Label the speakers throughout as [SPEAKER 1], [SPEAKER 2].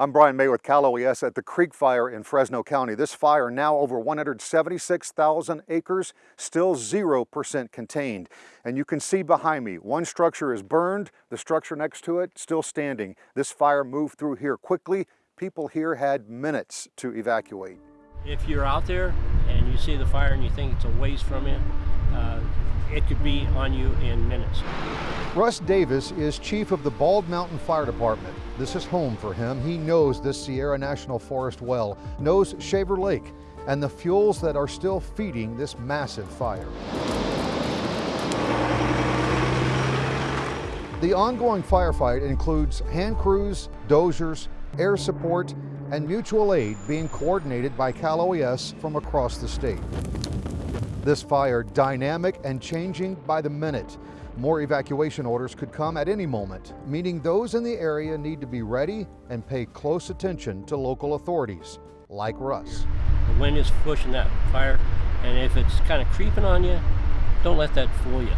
[SPEAKER 1] I'm Brian May with Cal OES at the Creek Fire in Fresno County. This fire now over 176,000 acres, still 0% contained. And you can see behind me, one structure is burned, the structure next to it still standing. This fire moved through here quickly. People here had minutes to evacuate.
[SPEAKER 2] If you're out there and you see the fire and you think it's a ways from you, uh, it could be on you in minutes.
[SPEAKER 1] Russ Davis is chief of the Bald Mountain Fire Department. This is home for him. He knows this Sierra National Forest well, knows Shaver Lake, and the fuels that are still feeding this massive fire. The ongoing firefight includes hand crews, dozers, air support, and mutual aid being coordinated by Cal OES from across the state. This fire dynamic and changing by the minute. More evacuation orders could come at any moment, meaning those in the area need to be ready and pay close attention to local authorities, like Russ.
[SPEAKER 2] The wind is pushing that fire, and if it's kind of creeping on you, don't let that fool you.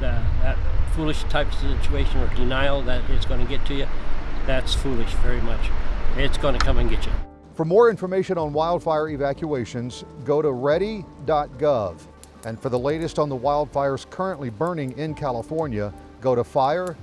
[SPEAKER 2] That, that foolish type of situation or denial that it's going to get to you, that's foolish very much. It's going to come and get you.
[SPEAKER 1] For more information on wildfire evacuations, go to ready.gov. And for the latest on the wildfires currently burning in California, go to fire.ca.gov.